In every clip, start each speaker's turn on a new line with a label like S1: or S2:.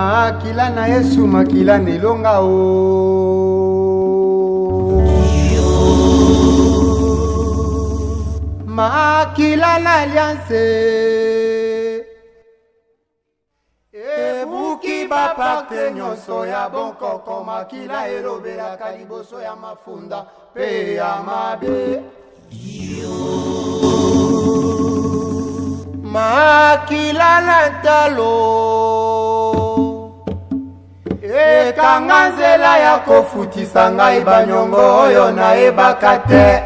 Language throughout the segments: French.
S1: makila na yesu makila na elonga o. Makila na alianse. Ebuki bapakte nyonso ya bonkoko makila elobelaka liboso ya mafunda mpe ya mabe. Makila na talo ekanga nzela ya kofutisa ngai banyongo oyo nayebaka te.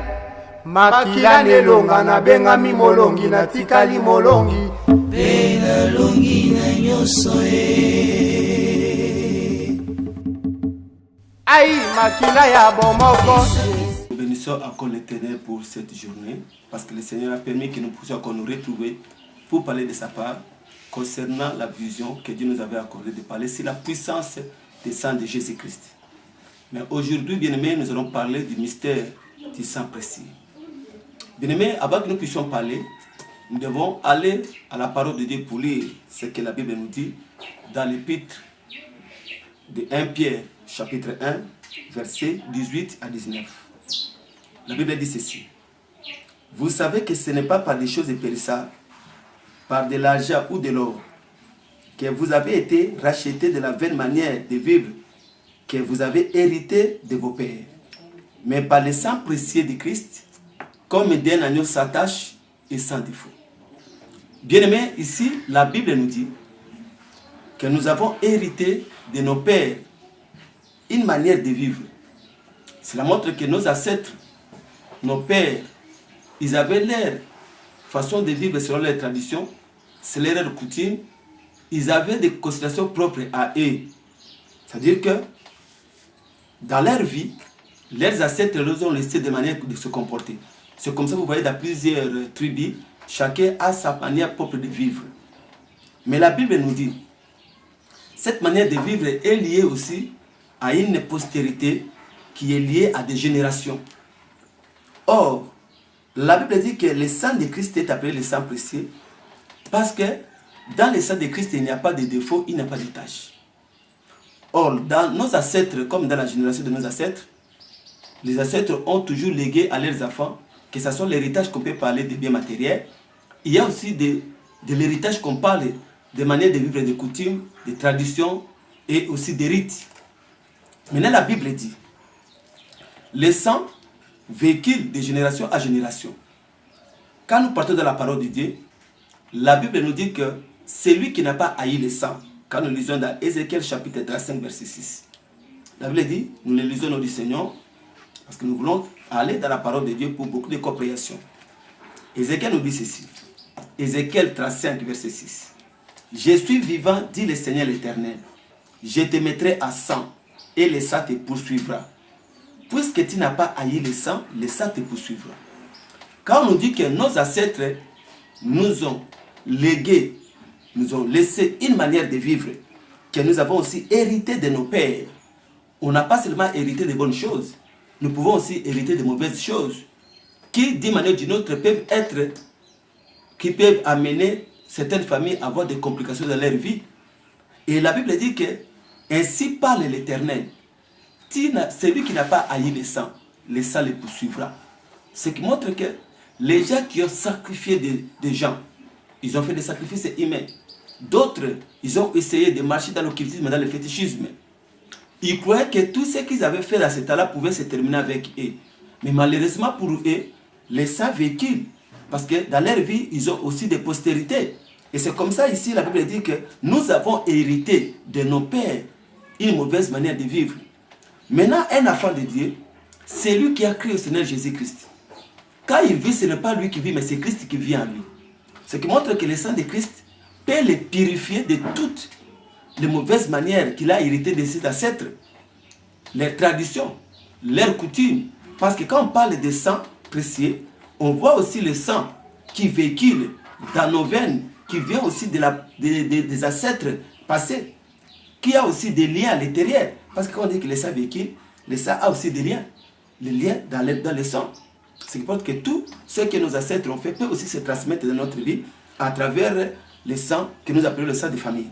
S1: Makila nelonga nabengami molongi natikali molongi.
S2: Mpe nalongi na nyonso ye
S1: ai makila ya bomoko.
S3: Bénissons encore l'éternel pour cette journée parce que le Seigneur a permis que nous puissions encore nous retrouver pour parler de sa part concernant la vision que Dieu nous avait accordée de parler sur la puissance du sang de Jésus-Christ. Mais aujourd'hui, bien aimés, nous allons parler du mystère du sang précieux. Bien aimés, avant que nous puissions parler, nous devons aller à la parole de Dieu pour lire ce que la Bible nous dit dans l'épître de 1 Pierre, chapitre 1, versets 18 à 19. La Bible dit ceci. Vous savez que ce n'est pas par des choses périssables, par de l'argent ou de l'or, que vous avez été rachetés de la vaine manière de vivre que vous avez hérité de vos pères, mais par le sang précieux de Christ, comme d'un agneau s'attache et sans défaut. Bien aimé, ici, la Bible nous dit que nous avons hérité de nos pères une manière de vivre. Cela montre que nos ancêtres, nos pères, ils avaient leur façon de vivre selon leurs traditions, selon leurs coutumes. Ils avaient des considérations propres à eux. C'est-à-dire que dans leur vie, leurs ancêtres leur ont laissé des manières de se comporter. C'est comme ça que vous voyez dans plusieurs tribus, chacun a sa manière propre de vivre. Mais la Bible nous dit, cette manière de vivre est liée aussi à une postérité qui est liée à des générations. Or, la Bible dit que le sang de Christ est appelé le sang précieux parce que dans le sang de Christ, il n'y a pas de défaut, il n'y a pas de tâche. Or, dans nos ancêtres, comme dans la génération de nos ancêtres, les ancêtres ont toujours légué à leurs enfants, que ce soit l'héritage qu'on peut parler des biens matériels, il y a aussi de, de l'héritage qu'on parle des manières de vivre, des coutumes, des traditions et aussi des rites. Maintenant, la Bible dit, le sang véhicule de génération à génération. Quand nous partons de la parole de Dieu, la Bible nous dit que celui qui n'a pas haï le sang, quand nous lisons dans Ézéchiel chapitre 35, verset 6, la Bible dit, nous le lisons au nom Seigneur, parce que nous voulons aller dans la parole de Dieu pour beaucoup de compréhension. Ézéchiel nous dit ceci. Ézéchiel 35, verset 6. Je suis vivant, dit le Seigneur l'Éternel. Je te mettrai à sang et le sang te poursuivra. Puisque tu n'as pas haï le sang, le sang te poursuivra. Quand on nous dit que nos ancêtres nous ont légué, nous ont laissé une manière de vivre, que nous avons aussi hérité de nos pères, on n'a pas seulement hérité de bonnes choses, nous pouvons aussi hériter de mauvaises choses, qui d'une manière ou d'une autre peuvent être, qui peuvent amener certaines familles à avoir des complications dans leur vie. Et la Bible dit que ainsi parle l'Éternel. Celui qui n'a pas haï le sang, le sang le poursuivra. Ce qui montre que les gens qui ont sacrifié des, des gens, ils ont fait des sacrifices humains. D'autres, ils ont essayé de marcher dans l'occultisme, dans le fétichisme. Ils croyaient que tout ce qu'ils avaient fait à cet temps-là pouvait se terminer avec eux. Mais malheureusement pour eux, les sang véhicule. Parce que dans leur vie, ils ont aussi des postérités. Et c'est comme ça ici, la Bible dit que nous avons hérité de nos pères une mauvaise manière de vivre. Maintenant, un enfant de Dieu, c'est lui qui a créé au Seigneur Jésus-Christ. Quand il vit, ce n'est pas lui qui vit, mais c'est Christ qui vit en lui. Ce qui montre que le sang de Christ peut les purifier de toutes les mauvaises manières qu'il a héritées de ses ancêtres, leurs traditions, leurs coutumes. Parce que quand on parle de sang précieux, on voit aussi le sang qui véhicule dans nos veines, qui vient aussi des ancêtres passés, qui a aussi des liens à l'intérieur. Parce que quand on dit que le sang véhicule, le sang a aussi des liens, les liens dans le sang. Ce qui montre que tout ce que nos ancêtres ont fait peut aussi se transmettre dans notre vie à travers le sang que nous appelons le sang de famille.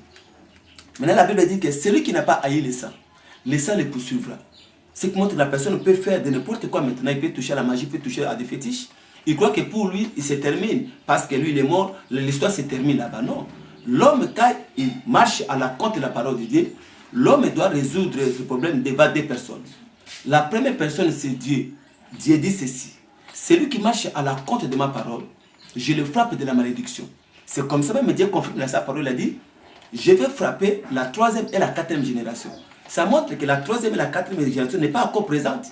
S3: Maintenant, la Bible dit que celui qui n'a pas haï le sang, le sang le poursuivra. Ce qui montre que la personne peut faire de n'importe quoi maintenant. Il peut toucher à la magie, il peut toucher à des fétiches. Il croit que pour lui, il se termine. Parce que lui, il est mort, l'histoire se termine là-bas. Non. L'homme, quand il marche à la compte de la parole de Dieu, l'homme doit résoudre ce problème devant deux personnes. La première personne, c'est Dieu. Dieu dit ceci. Celui qui marche à la compte de ma parole, je le frappe de la malédiction. C'est comme ça même Dieu confirme dans sa parole, a dit, je vais frapper la troisième et la quatrième génération. Ça montre que la troisième et la quatrième génération n'est pas encore présente.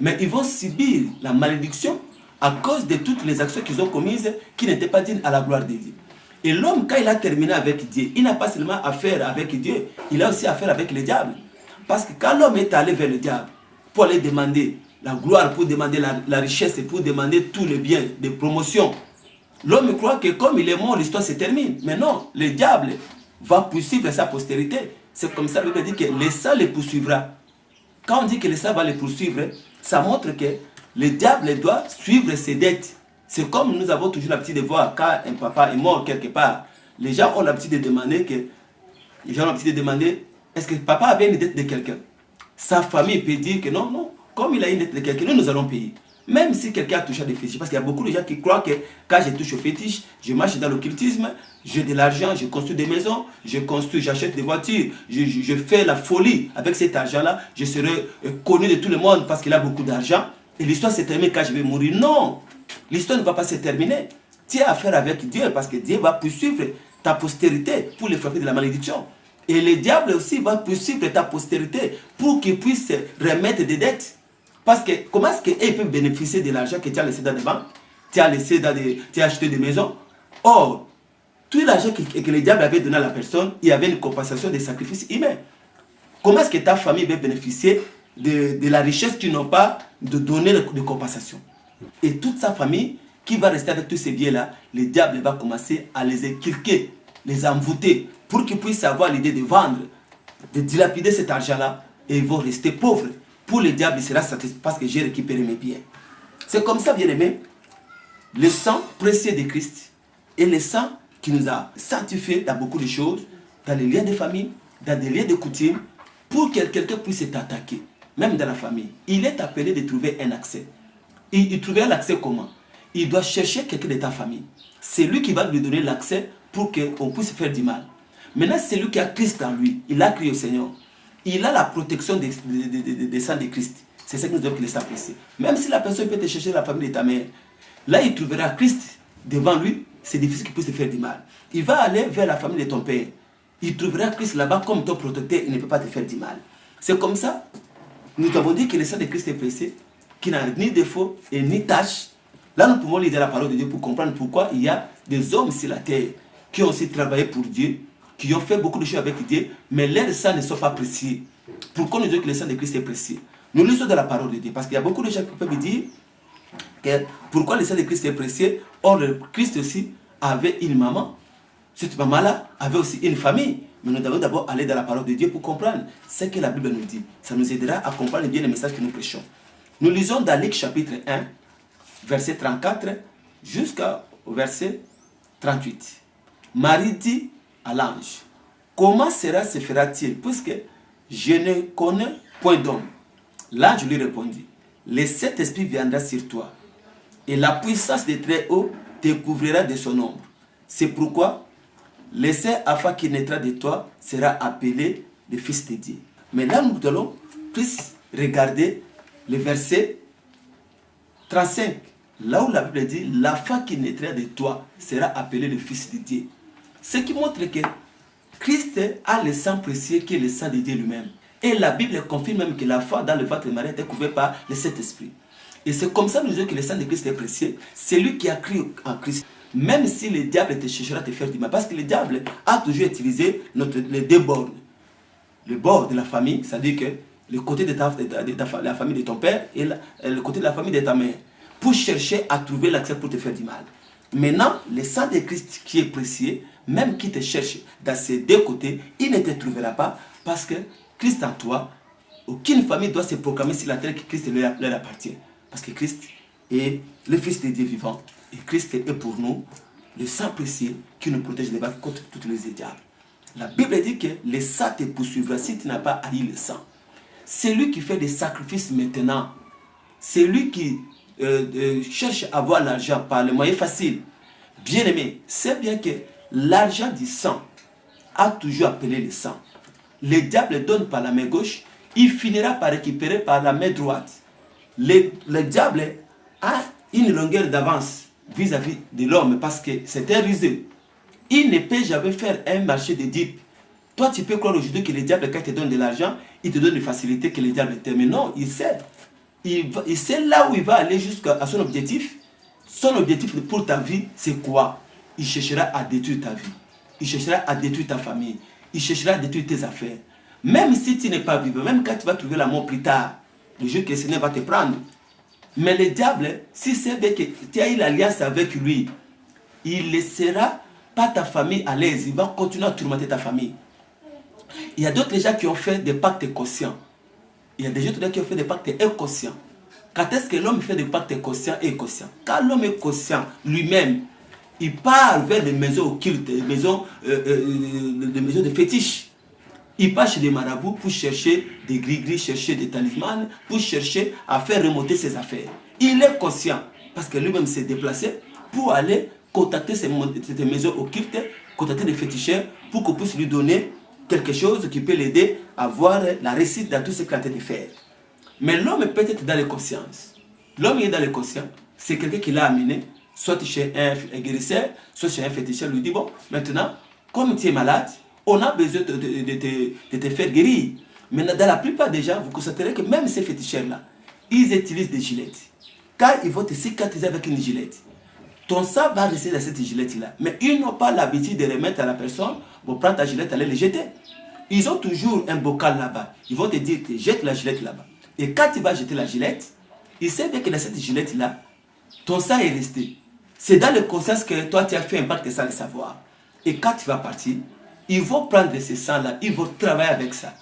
S3: Mais ils vont subir la malédiction à cause de toutes les actions qu'ils ont commises qui n'étaient pas dignes à la gloire de Dieu. Et l'homme, quand il a terminé avec Dieu, il n'a pas seulement affaire avec Dieu, il a aussi affaire avec le diable. Parce que quand l'homme est allé vers le diable pour aller demander la gloire, pour demander la, richesse et pour demander tous les biens de promotion, l'homme croit que comme il est mort, l'histoire se termine. Mais non, le diable va poursuivre sa postérité. C'est comme ça dit que le sang les poursuivra. Quand on dit que le sang va les poursuivre, ça montre que le diable doit suivre ses dettes. C'est comme nous avons toujours l'habitude de voir quand un papa est mort quelque part. Les gens ont l'habitude de demander que les gens ont l'habitude de demander est-ce que papa avait une dette de quelqu'un? Sa famille peut dire que non, non, comme il a une dette de quelqu'un, nous, allons payer. Même si quelqu'un a touché à des fétiches, parce qu'il y a beaucoup de gens qui croient que quand je touche au fétiche, je marche dans l'occultisme, j'ai de l'argent, je construis des maisons, je construis, j'achète des voitures, je, fais la folie avec cet argent-là, je serai euh, connu de tout le monde parce qu'il a beaucoup d'argent. Et l'histoire s'est terminée quand je vais mourir. Non, l'histoire ne va pas se terminer. Tu as affaire avec Dieu parce que Dieu va poursuivre ta postérité pour les frapper de la malédiction. Et le diable aussi va poursuivre ta postérité pour qu'il puisse remettre des dettes. Parce que comment est-ce qu'ils peuvent bénéficier de l'argent que tu as laissé dans des banques? Tu as laissé dans des, tu as acheté des maisons? Or, tout l'argent que, le diable avait donné à la personne, il y avait une compensation des sacrifices humains. Comment est-ce que ta famille va bénéficier de, de la richesse qu'ils n'ont pas de donner de compensation? Et toute sa famille qui va rester avec tous ces biens-là, le diable va commencer à les inculquer, les envoûter, pour qu'ils puissent avoir l'idée de vendre, de dilapider cet argent-là, et ils vont rester pauvres pour le diable, il sera satisfait parce que j'ai récupéré mes biens. C'est comme ça, bien aimé, le sang précieux de Christ et le sang qui nous a sanctifiés dans beaucoup de choses, dans les liens de famille, dans des liens de coutume, pour que quelqu'un puisse t'attaquer, même dans la famille. Il est appelé de trouver un accès. Il, il trouvait l'accès comment? Il doit chercher quelqu'un de ta famille. C'est lui qui va lui donner l'accès pour qu'on puisse faire du mal. Maintenant, c'est lui qui a Christ en lui. Il a crié au Seigneur il a la protection des, des, sang de Christ. C'est ce que nous devons laisser apprécier. Même si la personne peut te chercher la famille de ta mère, là il trouvera Christ devant lui, c'est difficile qu'il puisse te faire du mal. Il va aller vers la famille de ton père. Il trouvera Christ là-bas comme ton protecteur, il ne peut pas te faire du mal. C'est comme ça, nous avons dit que le sang de Christ est pressé, qui n'a ni défaut et ni tâche. Là, nous pouvons lire la parole de Dieu pour comprendre pourquoi il y a des hommes sur la terre qui ont aussi travaillé pour Dieu, qui ont fait beaucoup de choses avec Dieu, mais leurs sang ne sont pas précieux. Pourquoi nous disons que le sang de Christ est précieux? Nous lisons de la parole de Dieu, parce qu'il y a beaucoup de gens qui peuvent dire que pourquoi le sang de Christ est précieux? Or, le Christ aussi avait une maman. Cette maman-là avait aussi une famille. Mais nous devons d'abord aller dans la parole de Dieu pour comprendre ce que la Bible nous dit. Ça nous aidera à comprendre bien le message que nous prêchons. Nous lisons dans Luc chapitre 1, verset 34 jusqu'au verset 38. Marie dit à l'ange, comment cela se fera-t-il? Puisque je ne connais point d'homme L'ange lui répondit, le Saint-Esprit viendra sur toi et la puissance des Très-Hauts te couvrira de son ombre. C'est pourquoi le Saint afin qui naîtra de toi sera appelé le Fils de Dieu. Mais là, nous allons plus regarder le verset 35. Là où la Bible dit, femme qui naîtra de toi sera appelé le Fils de Dieu. Ce qui montre que Christ a le sang précieux qui est le sang de Dieu lui-même. Et la Bible confirme même que la foi dans le ventre de Marie était couverte par le Saint-Esprit. Et c'est comme ça nous disons que le sang de Christ est précieux. C'est lui qui a crié en Christ. Même si le diable te cherchera à te faire du mal. Parce que le diable a toujours utilisé les deux bornes. Le bord de la famille, c'est-à-dire que le côté de, ta, la famille de ton père et le côté de la famille de ta mère. Pour chercher à trouver l'accès pour te faire du mal. Maintenant, le sang de Christ qui est précieux, même qui te cherche dans ces deux côtés, il ne te trouvera pas parce que Christ en toi, aucune famille doit se proclamer sur la terre que Christ leur, appartient. Parce que Christ est le Fils de Dieu vivant et Christ est pour nous le sang précieux qui nous protège des contre toutes les diables. La Bible dit que le sang te poursuivra si tu n'as pas haï le sang. C'est lui qui fait des sacrifices maintenant. C'est lui qui euh, euh, cherche à avoir l'argent par le moyen facile. Bien aimé, c'est bien que l'argent du sang a toujours appelé le sang. Le diable donne par la main gauche, il finira par récupérer par la main droite. Le, le diable a une longueur d'avance vis-à-vis de l'homme parce que c'est un rusé. Il ne peut jamais faire un marché de. Toi, tu peux croire aujourd'hui que le diable, quand il te donne de l'argent, il te donne des facilités que le diable t'aime. Mais non, il sait. Il sait là où il va aller jusqu'à son objectif. Son objectif pour ta vie, c'est quoi? Il cherchera à détruire ta vie. Il cherchera à détruire ta famille. Il cherchera à détruire tes affaires. Même si tu n'es pas vivant, même quand tu vas trouver la mort plus tard, le jour que Seigneur va te prendre. Mais le diable, si c'est que tu as eu l'alliance avec lui, il ne laissera pas ta famille à l'aise. Il va continuer à tourmenter ta famille. Il y a d'autres gens qui ont fait des pactes conscients. Il y a des gens qui ont fait des pactes inconscients. Quand est-ce que l'homme fait des pactes conscients et inconscients? Quand l'homme est conscient lui-même, il part vers des maisons occultes, des maisons, euh, euh, des maisons de fétiches. Il part chez des marabouts pour chercher des gris-gris, chercher des talismans, pour chercher à faire remonter ses affaires. Il est conscient, parce que lui-même s'est déplacé pour aller contacter ces, maisons occultes, contacter des féticheurs, pour qu'on puisse lui donner quelque chose qui peut l'aider à voir la réussite dans tout ce qu'il a de faire. Mais l'homme est peut-être dans les consciences. L'homme est dans les consciences. C'est quelqu'un qui l'a amené, soit chez un, un guérisseur, soit chez un féticheur, lui dit, bon, maintenant, comme tu es malade, on a besoin de, te- faire guérir. Mais dans la plupart des gens, vous constaterez que même ces féticheurs-là, ils utilisent des gilettes. Quand ils vont te cicatriser avec une gilette, ton sang va rester dans cette gilette-là. Mais ils n'ont pas l'habitude de remettre à la personne, bon, prends ta gilette, allez le jeter. Ils ont toujours un bocal là-bas. Ils vont te dire que jette la gilette là-bas. Et quand tu vas jeter la gilette, ils savent bien que dans cette gilette-là, ton sang est resté. C'est dans le conscience que toi, tu as fait un pacte sans le savoir. Et quand tu vas partir, ils vont prendre ce sang-là, ils vont travailler avec ça.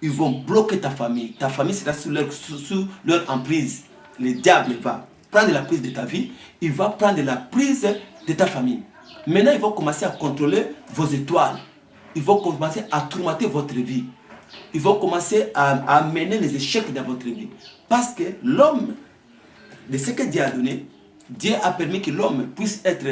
S3: Ils vont bloquer ta famille. Ta famille sera sous leur, emprise. Le diable va prendre la prise de ta vie, il va prendre la prise de ta famille. Maintenant, ils vont commencer à contrôler vos étoiles. Ils vont commencer à tourmenter votre vie. Ils vont commencer à amener les échecs dans votre vie. Parce que l'homme, de ce que Dieu a donné, Dieu a permis que l'homme puisse être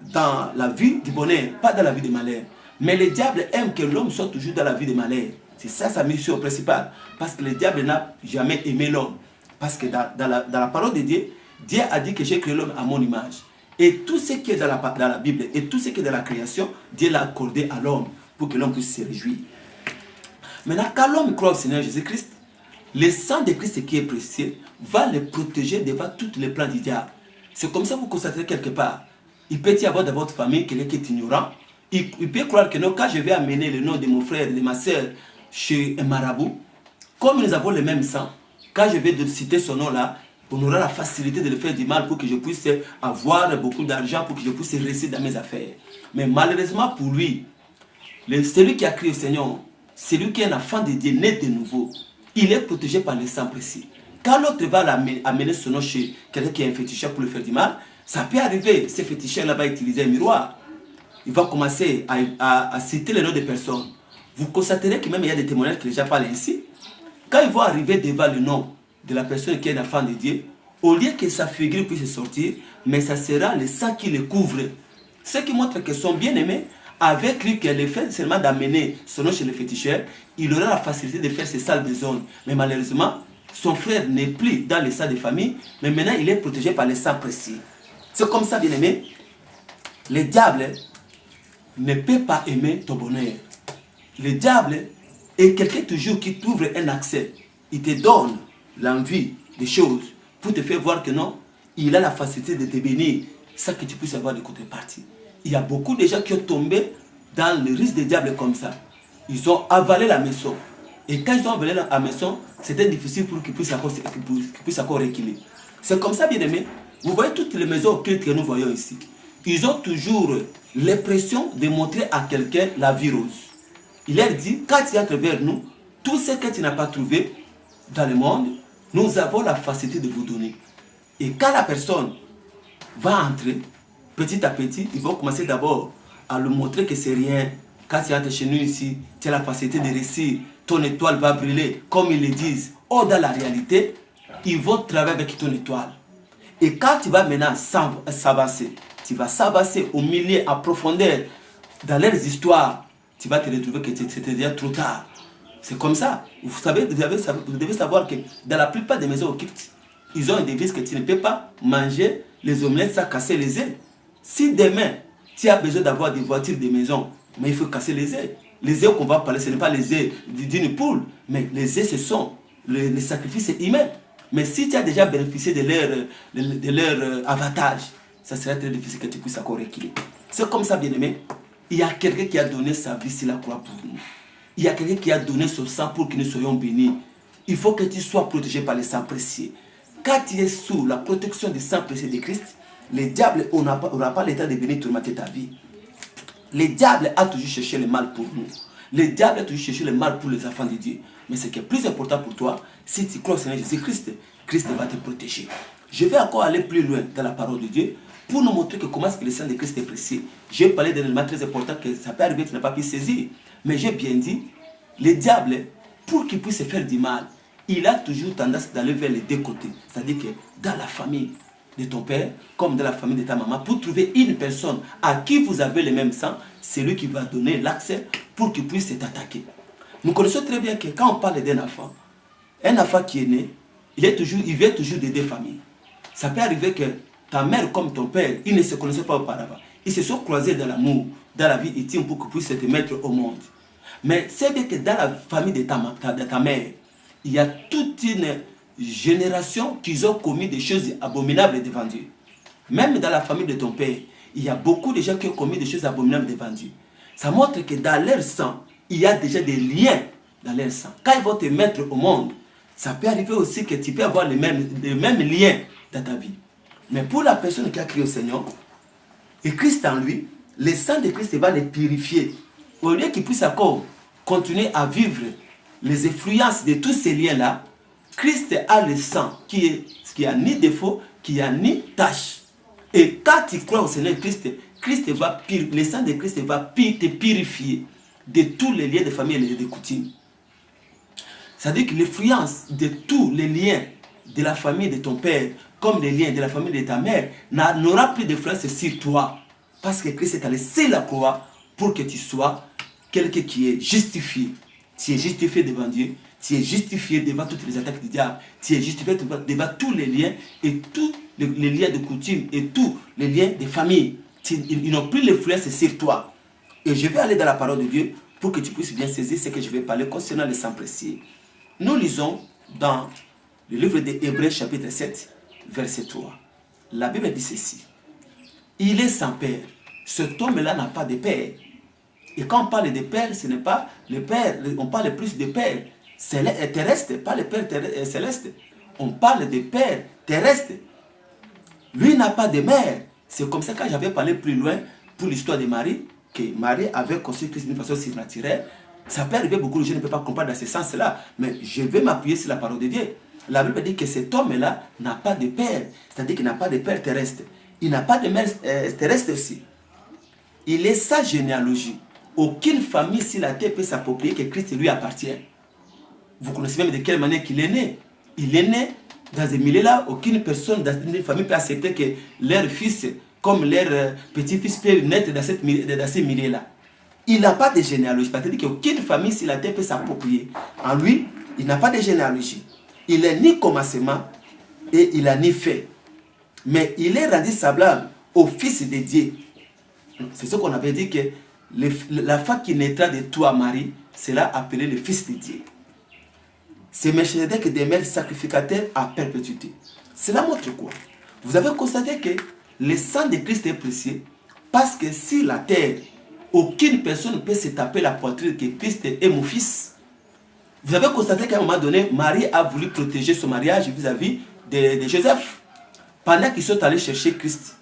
S3: dans la vie du bonheur, pas dans la vie du malheur. Mais le diable aime que l'homme soit toujours dans la vie du malheur. C'est ça sa mission principale. Parce que le diable n'a jamais aimé l'homme. Parce que dans, la, parole de Dieu, Dieu a dit que j'ai créé l'homme à mon image. Et tout ce qui est dans la, dans la Bible et tout ce qui est dans la création, Dieu l'a accordé à l'homme pour que l'homme puisse se réjouir. Maintenant, quand l'homme croit au Seigneur Jésus-Christ, le sang de Christ qui est précieux va le protéger devant tous les plans du diable. C'est comme ça que vous constaterez quelque part. Il peut y avoir dans votre famille quelqu'un qui est ignorant. Il, peut croire que non, quand je vais amener le nom de mon frère, de ma soeur chez un marabout, comme nous avons le même sang, quand je vais citer son nom là, on aura la facilité de le faire du mal pour que je puisse avoir beaucoup d'argent, pour que je puisse réussir dans mes affaires. Mais malheureusement pour lui, celui qui a créé le Seigneur, celui qui est un enfant de Dieu, né de nouveau, il est protégé par le sang précis. Quand l'autre va amener son nom chez quelqu'un qui est un féticheur pour le faire du mal, ça peut arriver. Ce féticheur là va utiliser un miroir. Il va commencer à, à- citer les noms des personnes. Vous constaterez que même il y a des témoignages que les parlent ainsi. Quand ils vont arriver devant le nom de la personne qui est un enfant de Dieu, au lieu que sa figure puisse sortir, mais ça sera le sang qui le couvre. Ce qui montre que son bien-aimé, avec lui, qu'elle le fait seulement d'amener son nom chez le féticheur, il aura la facilité de faire ses salles de zone. Mais malheureusement, son frère n'est plus dans les salles de famille, mais maintenant il est protégé par les sang précis. C'est comme ça, bien-aimé. Le diable ne peut pas aimer ton bonheur. Le diable est quelqu'un toujours qui t'ouvre un accès. Il te donne l'envie des choses pour te faire voir que non, il a la facilité de te bénir sans que tu puisses avoir de contrepartie. Il y a beaucoup de gens qui ont tombé dans le risque des diables comme ça. Ils ont avalé la maison. Et quand ils ont avalé la maison, c'était difficile pour qu'ils puissent encore, qu'ils puissent encore reculer. C'est comme ça, bien aimé. Vous voyez toutes les maisons occultes que nous voyons ici. Ils ont toujours l'impression de montrer à quelqu'un la vie rose. Il leur dit, quand tu entres vers nous, tout ce que tu n'as pas trouvé dans le monde, nous avons la facilité de vous donner. Et quand la personne va entrer, petit à petit, ils vont commencer d'abord à lui montrer que c'est rien. quand tu entres chez nous ici, tu as la facilité de réussir, ton étoile va brûler, comme ils le disent. Or, dans la réalité, ils vont travailler avec ton étoile. Et quand tu vas maintenant s'avancer, tu vas s'avancer au milieu, à profondeur, dans leurs histoires, tu vas te retrouver que c'était déjà trop tard. C'est comme ça. Vous savez, vous, avez, vous, devez savoir que dans la plupart des maisons au ils ont une devise que tu ne peux pas manger les omelettes sans casser les œufs. Si demain, tu as besoin d'avoir des voitures, des maisons, mais il faut casser les œufs. Les œufs qu'on va parler, ce n'est pas les œufs d'une poule, mais les œufs, ce sont les, sacrifices humains. Mais si tu as déjà bénéficié de leur, de, euh, avantage, ça serait très difficile que tu puisses encore rééquilibrer. C'est comme ça, bien aimé. Il y a quelqu'un qui a donné sa vie sur la croix pour nous. Il y a quelqu'un qui a donné son sang pour que nous soyons bénis. Il faut que tu sois protégé par le sang précieux. Quand tu es sous la protection du sang précieux de Christ, le diable n'aura pas, pas l'état de venir tourmenter ta vie. Le diable a toujours cherché le mal pour nous. Le diable a toujours cherché le mal pour les enfants de Dieu. Mais ce qui est plus important pour toi, si tu crois au Seigneur Jésus-Christ, Christ va te protéger. Je vais encore aller plus loin dans la parole de Dieu pour nous montrer comment est-ce que le sang de Christ est précieux. J'ai parlé d'un élément très important que ça peut arriver tu n'as pas pu saisir. Mais j'ai bien dit, le diable, pour qu'il puisse faire du mal, il a toujours tendance d'aller vers les deux côtés. C'est-à-dire que dans la famille de ton père, comme dans la famille de ta maman, pour trouver une personne à qui vous avez le même sang, c'est lui qui va donner l'accès pour qu'il puisse t'attaquer. Nous connaissons très bien que quand on parle d'un enfant, un enfant qui est né, il, est toujours, il vient toujours des deux familles. Ça peut arriver que ta mère comme ton père, ils ne se connaissaient pas auparavant. Ils se sont croisés dans l'amour, dans la vie intime pour qu'ils puissent te mettre au monde. Mais c'est bien que dans la famille de ta, de ta mère, il y a toute une génération qui ont commis des choses abominables devant Dieu. Même dans la famille de ton père, il y a beaucoup de gens qui ont commis des choses abominables devant Dieu. Ça montre que dans leur sang, il y a déjà des liens dans leur sang. Quand ils vont te mettre au monde, ça peut arriver aussi que tu peux avoir les mêmes, les mêmes liens dans ta vie. Mais pour la personne qui a crié au Seigneur, et Christ en lui, le sang de Christ va les purifier. Au lieu qu'il puisse encore continuer à vivre les influences de tous ces liens-là, Christ a le sang qui, est, qui a ni défaut, qui a ni tâche. Et quand tu crois au Seigneur Christ, Christ va le sang de Christ va te purifier de tous les liens de famille et de coutumes. C'est-à-dire que l'influence de tous les liens de la famille de ton père, comme les liens de la famille de ta mère, n'aura plus d'influence sur toi. Parce que Christ est allé sur la croix pour que tu sois quelqu'un qui est justifié. Tu es justifié devant Dieu, tu es justifié devant toutes les attaques du diable, tu es justifié devant, tous les liens et tous les, liens de coutume et tous les liens de famille. ils, n'ont plus l'influence sur toi. Et je vais aller dans la parole de Dieu pour que tu puisses bien saisir ce que je vais parler concernant le sang précieux. Nous lisons dans le livre des Hébreux chapitre 7, verset 3. La Bible dit ceci. Il est sans père. Cet homme-là n'a pas de père. Et quand on parle de père, ce n'est pas le père, on parle plus de père terrestre, pas le père euh, céleste. On parle de père terrestre. Lui n'a pas de mère. C'est comme ça que j'avais parlé plus loin pour l'histoire de Marie, que Marie avait conçu Christ d'une façon surnaturelle. Ça peut arriver, beaucoup gens ne peuvent pas comprendre dans ce sens-là. Mais je vais m'appuyer sur la parole de Dieu. La Bible dit que cet homme-là n'a pas de père. C'est-à-dire qu'il n'a pas de père terrestre. Il n'a pas de mère euh, terrestre aussi. Il est sa généalogie. Aucune famille sur la terre peut s'approprier que Christ lui appartient. Vous connaissez même de quelle manière qu'il est né. Il est né dans un milieu-là. Aucune personne dans une famille peut accepter que leur fils, comme leur euh, petit-fils, peut naître dans, cette, dans ce milieu-là. Il n'a pas de généalogie. C'est-à-dire qu'aucune famille sur la terre peut s'approprier. En lui, il n'a pas de généalogie. Il n'est ni commencement et il n'a ni fait. Mais il est rendu semblable au Fils de Dieu. C'est ce qu'on avait dit que la femme qui naîtra de toi, Marie, sera appelée le Fils de Dieu. C'est que des mères sacrificateurs à perpétuité. Cela montre quoi? Vous avez constaté que le sang de Christ est précieux parce que si la terre aucune personne ne peut se taper la poitrine que Christ est mon fils. Vous avez constaté qu'à un moment donné, Marie a voulu protéger son mariage vis-à-vis de, Joseph. Pendant qu'ils sont allés chercher Christ,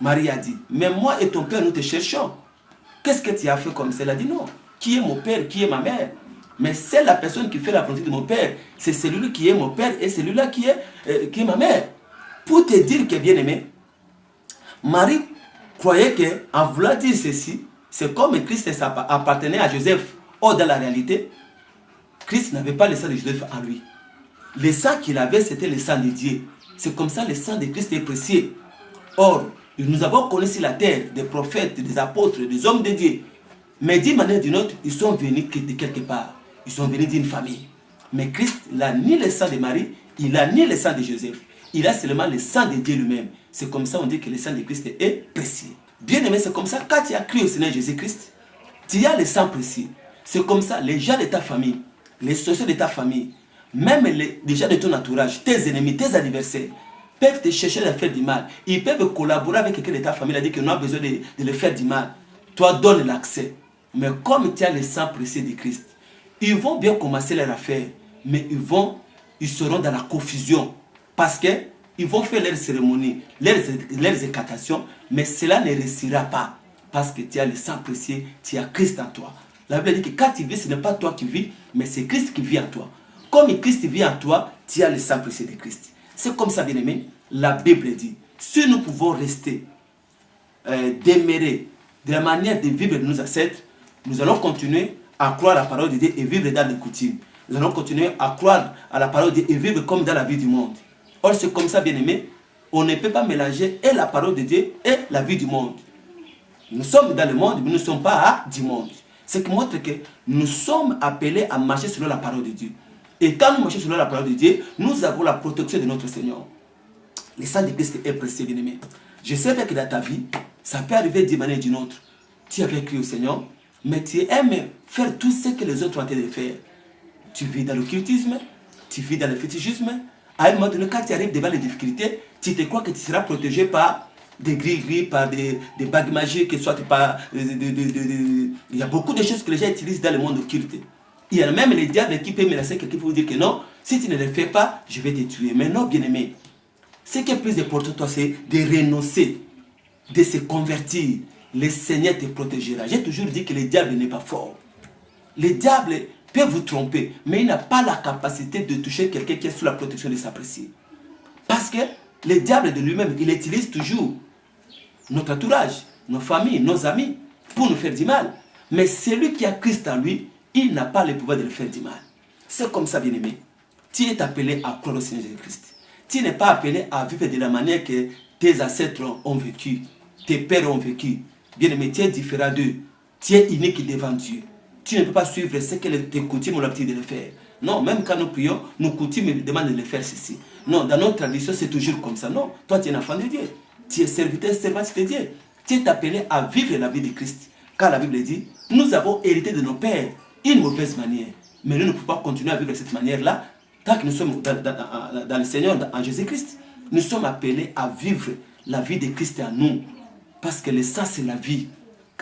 S3: Marie a dit, mais moi et ton père, nous te cherchons. Qu'est-ce que tu as fait comme ça Elle a dit, non. Qui est mon père Qui est ma mère? Mais c'est la personne qui fait la volonté de mon père. C'est celui qui est mon père et celui-là qui, est, euh, qui est ma mère. Pour te dire que bien aimé, Marie croyait qu'en voulant dire ceci, C'est comme Christ appartenait à Joseph. Or, dans la réalité, Christ n'avait pas le sang de Joseph en lui. Le sang qu'il avait, c'était le sang de Dieu. C'est comme ça le sang de Christ est précieux. Or, nous avons connu sur la terre des prophètes, des apôtres, des hommes de Dieu. Mais d'une manière ou d'une autre, ils sont venus de quelque part. Ils sont venus d'une famille. Mais Christ n'a ni le sang de Marie, il n'a ni le sang de Joseph. Il a seulement le sang de Dieu lui-même. C'est comme ça on dit que le sang de Christ est précieux. Bien aimé, c'est comme ça. Quand tu as cru au Seigneur Jésus-Christ, tu as le sang précieux. C'est comme ça, les gens de ta famille, les sociaux de ta famille, même les, gens de ton entourage, tes ennemis, tes adversaires, peuvent te chercher à faire du mal. Ils peuvent collaborer avec quelqu'un de ta famille, dire qu'on a besoin de, de le faire du mal. Toi, donne l'accès. Mais comme tu as le sang précieux de Christ, ils vont bien commencer leur affaire, mais ils vont, ils seront dans la confusion. Parce que ils vont faire leurs cérémonies, leurs, leurs écatations, mais cela ne réussira pas. Parce que tu as le sang précieux, tu as Christ en toi. La Bible dit que quand tu vis, ce n'est pas toi qui vis, mais c'est Christ qui vit en toi. Comme Christ vit en toi, tu as le sang précieux de Christ. C'est comme ça, bien aimé, la Bible dit. Si nous pouvons rester, euh, demeurer de la manière de vivre de nos ancêtres, nous allons continuer à croire à la parole de Dieu et vivre dans les coutumes. Nous allons continuer à croire à la parole de Dieu et vivre comme dans la vie du monde. Or, c'est comme ça, bien aimé, on ne peut pas mélanger et la parole de Dieu et la vie du monde. Nous sommes dans le monde, mais nous ne sommes pas du monde. Ce qui montre que nous sommes appelés à marcher selon la parole de Dieu. Et quand nous marchons selon la parole de Dieu, nous avons la protection de notre Seigneur. Le sang de Christ est précieux, bien aimé. Je sais que dans ta vie, ça peut arriver d'une manière ou d'une autre. Tu avais crié au Seigneur, mais tu aimes faire tout ce que les autres ont été de faire. Tu vis dans l'occultisme, tu vis dans le fétichisme. À un moment donné, quand tu arrives devant les difficultés, tu te crois que tu seras protégé par des gris-gris, par des, bagues magiques, soit par... il y a beaucoup de choses que les gens utilisent dans le monde occulte. Il y a même les diables qui peuvent menacer quelqu'un pour vous dire que non, si tu ne le fais pas, je vais te tuer. Mais non, bien-aimé, ce qui est plus important toi, c'est de renoncer, de se convertir, le Seigneur te protégera. J'ai toujours dit que le diable n'est pas fort. Le diable peut vous tromper, mais il n'a pas la capacité de toucher quelqu'un qui est sous la protection de sa précie. Parce que le diable de lui-même, il utilise toujours notre entourage, nos familles, nos amis, pour nous faire du mal. Mais celui qui a Christ en lui, il n'a pas le pouvoir de le faire du mal. C'est comme ça, bien-aimé. Tu es appelé à croire au Seigneur Jésus-Christ. Tu n'es pas appelé à vivre de la manière que tes ancêtres ont vécu, tes pères ont vécu, Bien-aimé, tu es différent d'eux. Tu es unique devant Dieu. Tu ne peux pas suivre ce que tes coutumes ont l'habitude de le faire. Non, même quand nous prions, nos coutumes demandent de le faire ceci. Non, dans notre tradition, c'est toujours comme ça. Non, toi, tu es un enfant de Dieu. Tu es serviteur, servante de Dieu. Tu es appelé à vivre la vie de Christ. Car la Bible dit, nous avons hérité de nos pères une mauvaise manière. Mais nous ne pouvons pas continuer à vivre de cette manière-là tant que nous sommes dans, le Seigneur, en Jésus-Christ. Nous sommes appelés à vivre la vie de Christ en nous. Parce que le c'est la vie.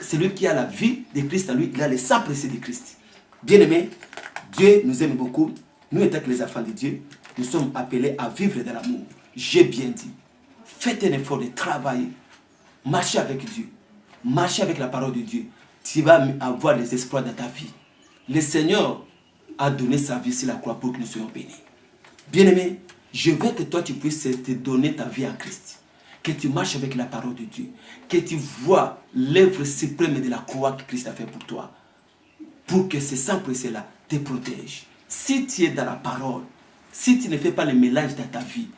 S3: Celui qui a la vie de Christ en lui, il a le sang précieux de Christ. Bien-aimés, Dieu nous aime beaucoup. Nous, étant les enfants de Dieu, nous sommes appelés à vivre de l'amour. J'ai bien dit. Faites un effort de travailler. Marchez avec Dieu. Marchez avec la parole de Dieu. Tu vas avoir les espoirs dans ta vie. Le Seigneur a donné sa vie sur la croix pour que nous soyons bénis. Bien-aimé, je veux que toi tu puisses te donner ta vie à Christ que tu marches avec la parole de Dieu, que tu vois l'œuvre suprême de la croix que Christ a fait pour toi, pour que ce sang précieux-là te protège. Si tu es dans la parole, si tu ne fais pas le mélange dans ta vie,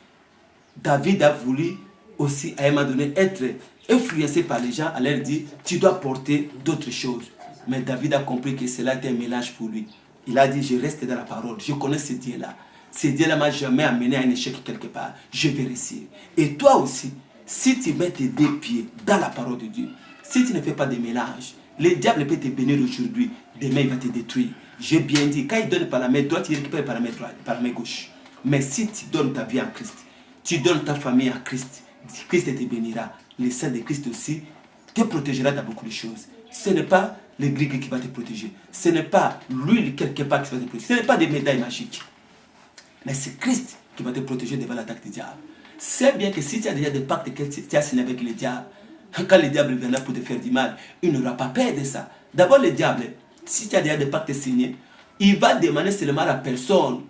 S3: David a voulu aussi à un moment donné être influencé par les gens, à leur dire, tu dois porter d'autres choses. Mais David a compris que cela était un mélange pour lui. Il a dit, je reste dans la parole, je connais ce Dieu-là. Ce Dieu-là m'a jamais amené à un échec quelque part. Je vais réussir. Et toi aussi, si tu mets tes deux pieds dans la parole de Dieu, si tu ne fais pas de mélange, le diable peut te bénir aujourd'hui, demain il va te détruire. J'ai bien dit, quand il donne par la main droite, il récupère par la main droite, par la main gauche. Mais si tu donnes ta vie à Christ, tu donnes ta famille à Christ, Christ te bénira. Le sang de Christ aussi te protégera dans beaucoup de choses. Ce n'est pas le qui va te protéger. Ce n'est pas l'huile quelque part qui va te protéger. Ce n'est pas des médailles magiques. Mais c'est Christ qui va te protéger devant l'attaque du diable. C'est bien que si tu as déjà des pactes que tu as signés avec le diable, quand le diable viendra pour te faire du mal, il n'aura pas peur de ça. D'abord, le diable, si tu as déjà des pactes signés, il va demander seulement la personne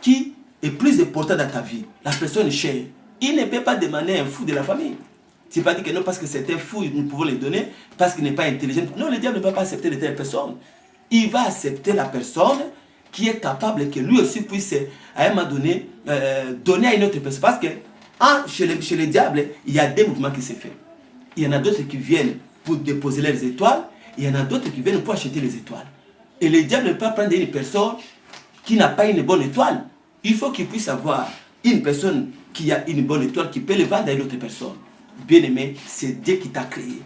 S3: qui est plus importante dans ta vie, la personne chère. Il ne peut pas demander un fou de la famille. Tu pas dit que non, parce que c'était fou, nous pouvons les donner, parce qu'il n'est pas intelligent. Non, le diable ne va pas accepter de telles personnes. Il va accepter la personne qui est capable que lui aussi puisse, à un moment donné, euh, donner à une autre personne. Parce que chez, les, chez les diables, il y a des mouvements qui se font. Il y en a d'autres qui viennent pour déposer leurs étoiles, il y en a d'autres qui viennent pour acheter les étoiles. Et le diable ne peut pas prendre une personne qui n'a pas une bonne étoile. Il faut qu'il puisse avoir une personne qui a une bonne étoile qui peut le vendre à une autre personne. Bien aimé, c'est Dieu qui t'a créé.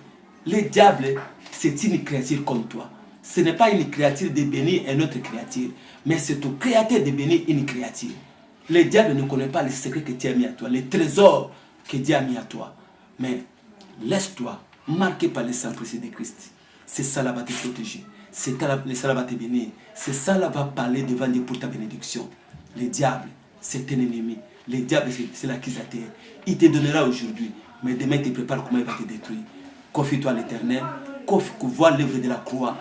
S3: Le diable, c'est une créature comme toi. Ce n'est pas une créature de bénir une autre créature, mais c'est au créateur de bénir une créature. Le diable ne connaît pas les secrets que Dieu a mis à toi, les trésors que Dieu a mis à toi. Mais laisse-toi marquer par le sang précieux de Christ. C'est ça là va te protéger. C'est ça là va te bénir. C'est ça là va parler devant Dieu pour ta bénédiction. Le diable, c'est un ennemi. Le diable, c'est l'accusateur. Il te donnera aujourd'hui, mais demain, il te prépare comment il va te détruire. Confie-toi à l'éternel, vois l'œuvre de la croix,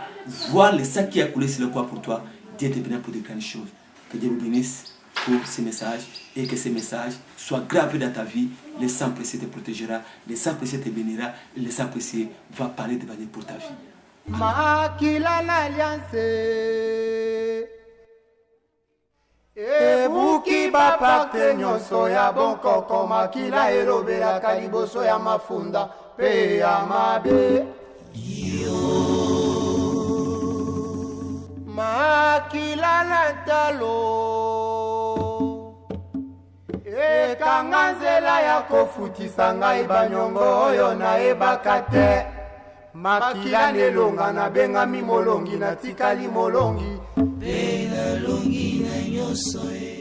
S3: vois le sang qui a coulé sur le croix pour toi. Dieu te bénira pour de grandes choses. Que Dieu vous bénisse pour ces messages et que ces messages soient gravés dans ta vie. Le sang précieux te protégera, le sang précieux te bénira le sang précieux va parler devant Dieu pour ta vie.
S1: makila ekanga nzela ya kofutisa ngai banyongo oyo nayebaka te. Makila nelonga nabengami molongi natikali molongi.
S2: Mpe nalongi na nyonso ye